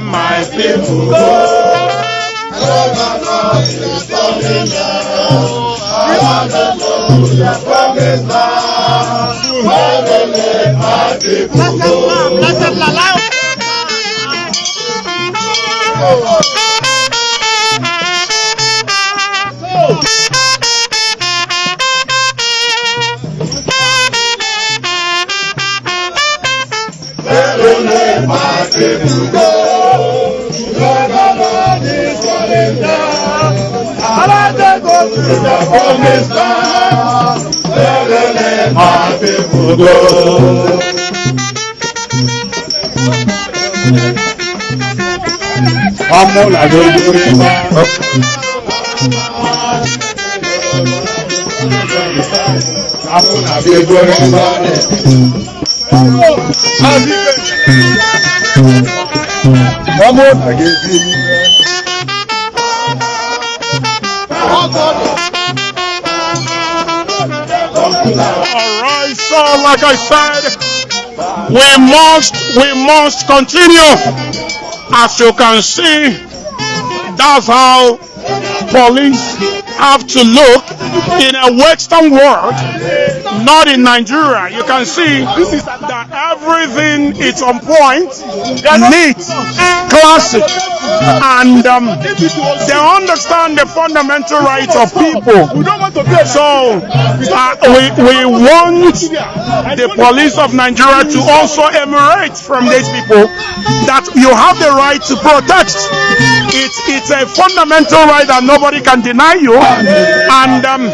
My people. Go. Governor go to the promised land. Where they let my people go. ọmọ làdójú rí bá. Afọ na-abịa ego ebe a ọmọ làgéjì rí bá. Alright, so like I said, we must we must continue. As you can see, that's how police have to look in a Western world, not in Nigeria. You can see that everything is on point, neat, classic, and um, they understand the fundamental rights of people. So uh, we, we want the police of Nigeria to also emirate from these people that you have the right to protest. It's, it's a fundamental right that nobody can deny you. And um,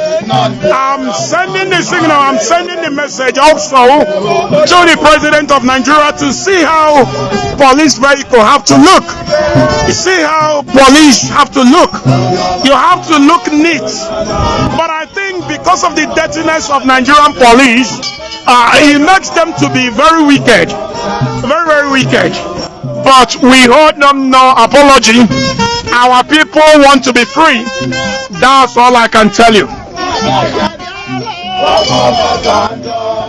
I'm sending the signal, I'm sending the message also to the president of Nigeria to see how police vehicle have to look. You see how police have to look. You have to look neat. But I think because of the dirtiness of Nigerian police, uh, it makes them to be very wicked. Very, very wicked. But we hold them no apology. Our people want to be free. That's all I can tell you.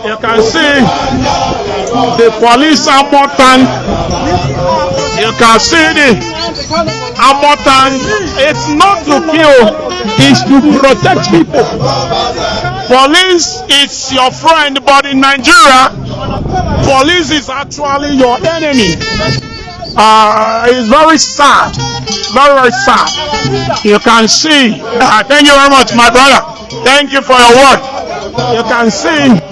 You can see the police armor tank. You can see the armor tank. It's not to kill, it's to protect people. Police is your friend, but in Nigeria, police is actually your enemy. Uh, it's very sad. Very, very sad. You can see. Uh, thank you very much, my brother. Thank you for your word. You can see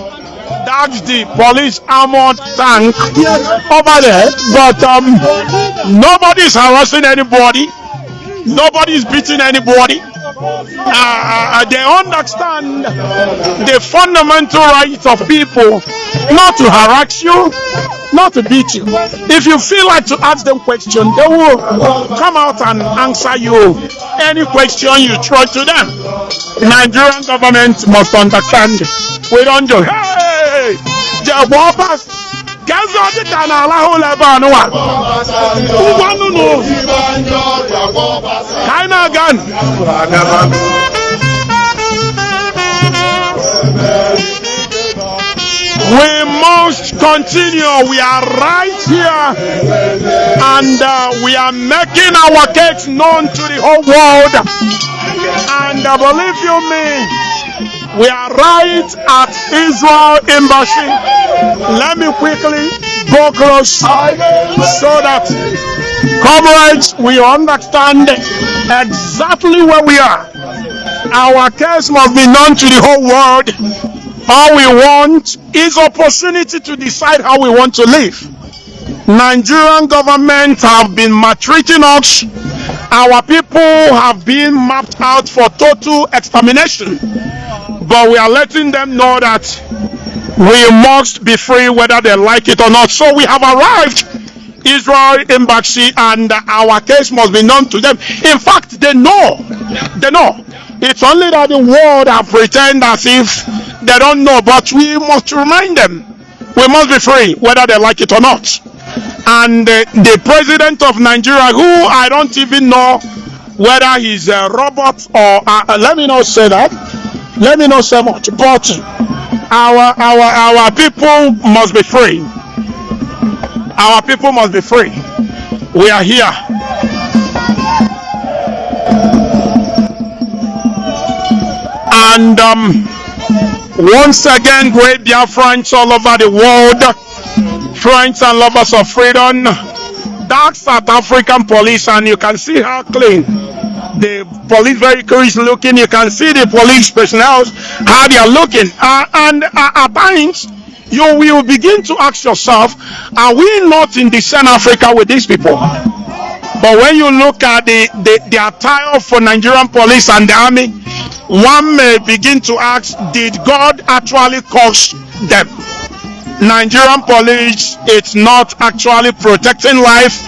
that's the police armored tank over there. But um, nobody's harassing anybody. Nobody's beating anybody. Uh, they understand the fundamental rights of people not to harass you, not to beat you. If you feel like to ask them questions, they will come out and answer you any question you throw to them. Nigerian government must understand. We don't do. Hey, We must continue. We are right here. And uh, we are making our case known to the whole world. And uh, believe you me, we are right at Israel Embassy. Let me quickly go close so that comrades we understand exactly where we are. Our case must be known to the whole world. All we want is opportunity to decide how we want to live. Nigerian government have been maltreating us. Our people have been mapped out for total extermination. But we are letting them know that we must be free whether they like it or not. So we have arrived Israel embassy and our case must be known to them. In fact, they know. They know. It's only that the world have pretend as if they don't know, but we must remind them. We must be free, whether they like it or not. And uh, the president of Nigeria, who I don't even know whether he's a robot or uh, let me not say that. Let me not say much. But our our our people must be free. Our people must be free. We are here. And um, once again, great Biafrans all over the world, friends and lovers of freedom, dark South African police, and you can see how clean the police vehicle is looking. You can see the police personnel how they are looking, uh, and uh, at times you will begin to ask yourself, are we not in the same Africa with these people? But when you look at the, the, the attire for Nigerian police and the army, one may begin to ask, did God actually cause them? Nigerian police, it's not actually protecting life.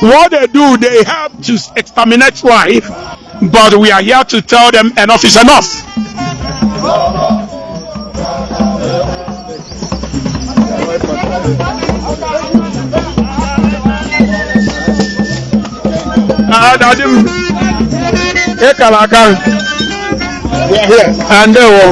What they do, they help to exterminate life. But we are here to tell them enough is enough. Adadi m ịkara aka We are here. ndewo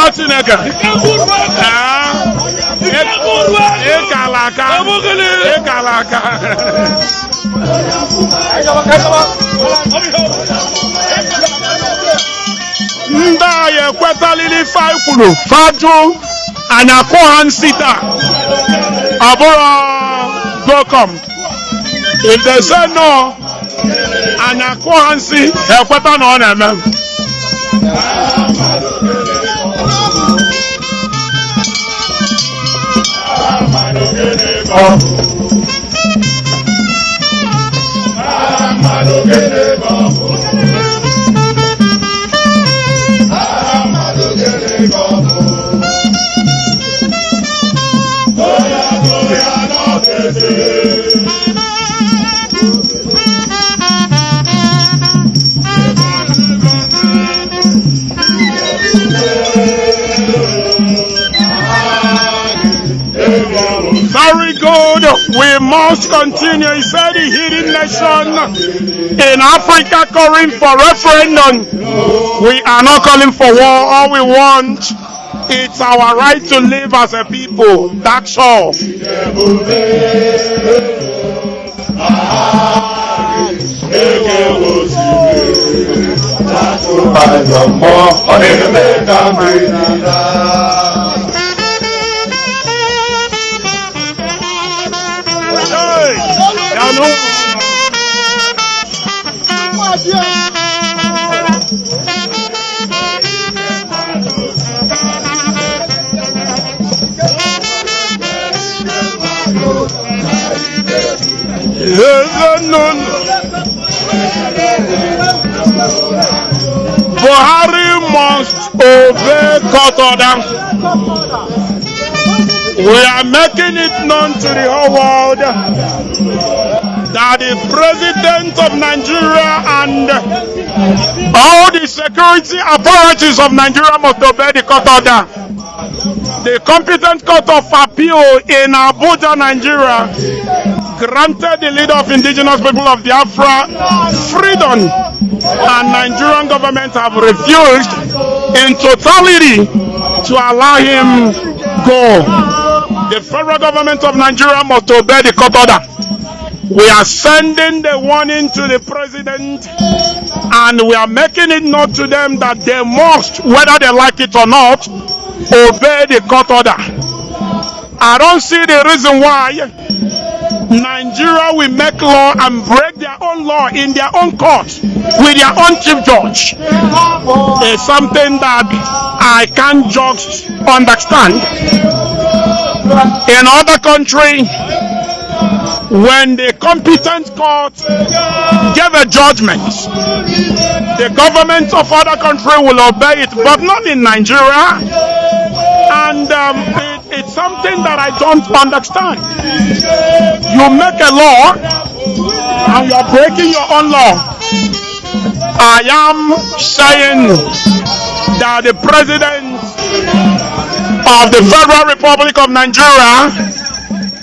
nwa Chineke. Aka. Aka. Ndị agha ekwetalili anyị kwuru fajụ anyị akụ ha nsị taa ọ bụrụ gocom if they say no anyị akụ ha nsị ha ekweta na ọ na-eme. Very good. We must continue. He said the hidden nation in Africa calling for referendum. We are not calling for war. All we want it's our right to live as a people. That's all. Hey, know. Buhari must obey court order. We are making it known to the whole world that the president of Nigeria and all the security authorities of Nigeria must obey the court order. The competent court of appeal in Abuja, Nigeria, granted the leader of indigenous people of Biafra freedom and Nigerian government have refused in totality to allow him go. The federal government of Nigeria must obey the court order. We are sending the warning to the president and we are making it known to them that they must, whether they like it or not, obey the court order. I don't see the reason why Nigeria will make law and break their own law in their own court with their own chief judge. It's something that I can't just understand. In other country, when the competent court gave a judgment, the government of other country will obey it, but not in Nigeria. And um, it, it's something that I don't understand. You make a law and you are breaking your own law. I am saying that the president of the Federal Republic of Nigeria.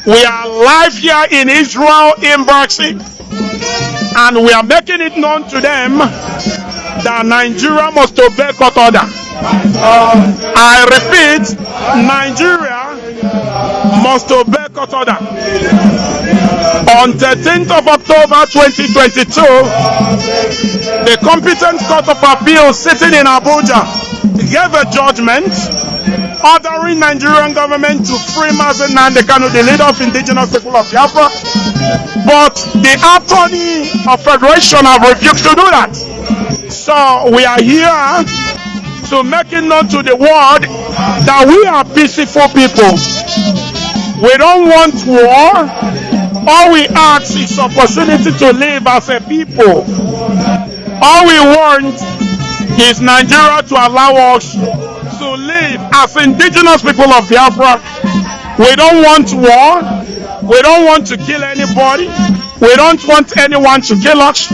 We are live here in Israel Embassy, and we are making it known to them that Nigeria must obey court order. I repeat, Nigeria must obey court order. On 13th of October 2022, the competent court of appeal sitting in Abuja gave a judgment ordering Nigerian government to free Mazi Nnamdi Kanu, the leader of indigenous people of Biafra. But the attorney of federation have refused to do that. So we are here to make it known to the world that we are peaceful people. We don't want war. All we ask is opportunity to live as a people. All we want is Nigeria to allow us to live as indigenous people of Biafra. We don't want war. We don't want to kill anybody. We don't want anyone to kill us.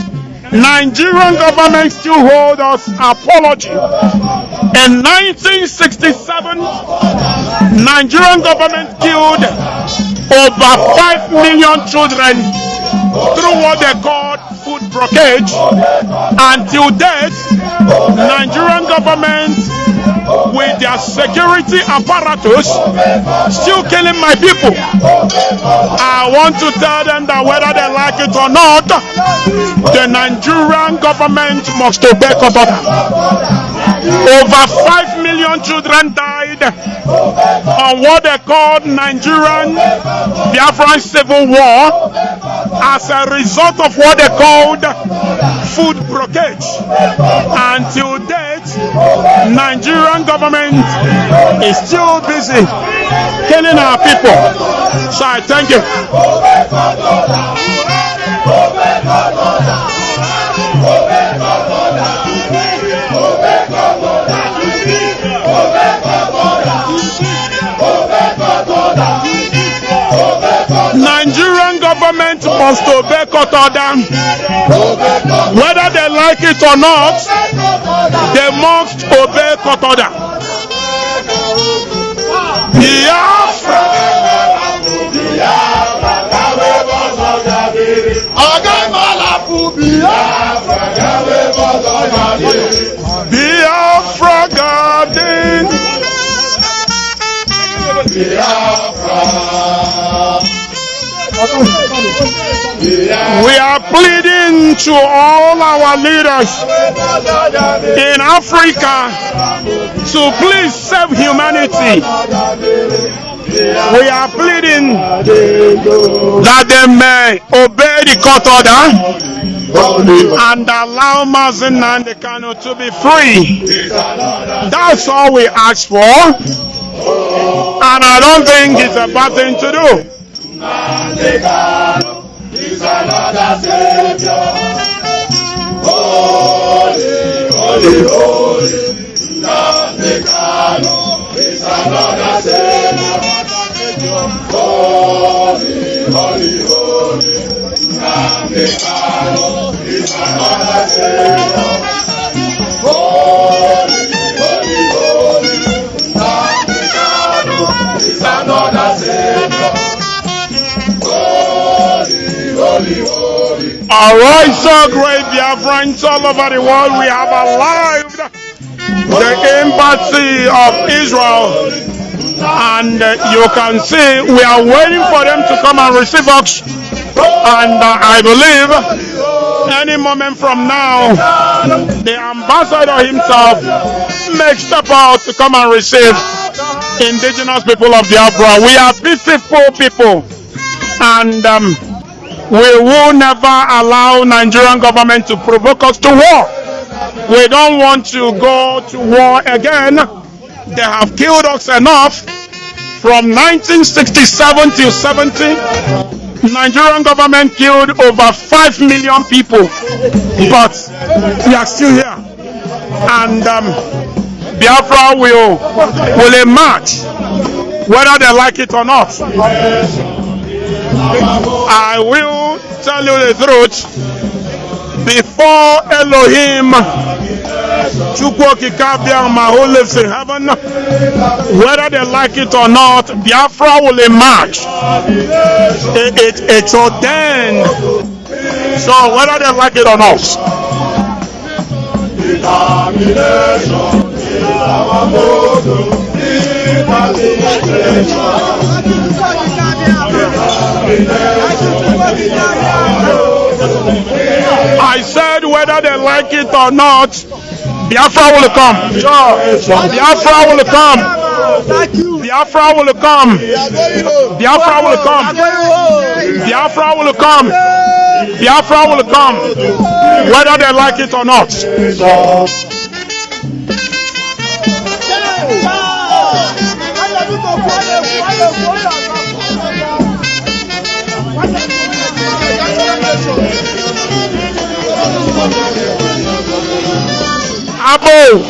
Nigerian government still hold us apology. In 1967, Nigerian government killed over 5 million children through what they called food blockage. Until date, Nigerian government with their security apparatus still killing my people. I want to tell them that whether they like it or not, the Nigerian government must obey order. Over 5 million children died on what they called Nigerian Biafran Civil War as a result of what they called food blockage. Until date, Nigerian government is still busy killing our people. So I thank you. Must obey court order. Whether they like it or not, they must obey court order. Biafra. We are pleading to all our leaders in Africa to please save humanity. We are pleading that they may obey the court order and allow Mazi Nnamdi Kanu to be free. That's all we ask for. And I don't think it's a bad thing to do. Another Savior. Holy, holy, holy. Nnamdi Kanu is another Savior. Holy, holy, holy. Nnamdi Kanu is another Savior. Alright, so great Biafrans all over the world, we have arrived the embassy of Israel. And uh, you can see we are waiting for them to come and receive us. And uh, I believe any moment from now, the ambassador himself may step out to come and receive indigenous people of Biafra. We are peaceful people. And um, we will never allow Nigerian government to provoke us to war. We don't want to go to war again. They have killed us enough. From 1967 till 70, Nigerian government killed over 5 million people. But we are still here. And um, Biafra will, will emerge, whether they like it or not. I will tell you the truth. Before Elohim Chukwu okike abịa ma who lives in heaven, whether they like it or not, Biafra will emerge. It, it, it's ordained. So whether they like it or not. I said whether they like it or not, Biafra will come. Biafra will come. Biafra will come. Biafra will come. Biafra will come. Biafra will come. Whether they like it or not. Abo.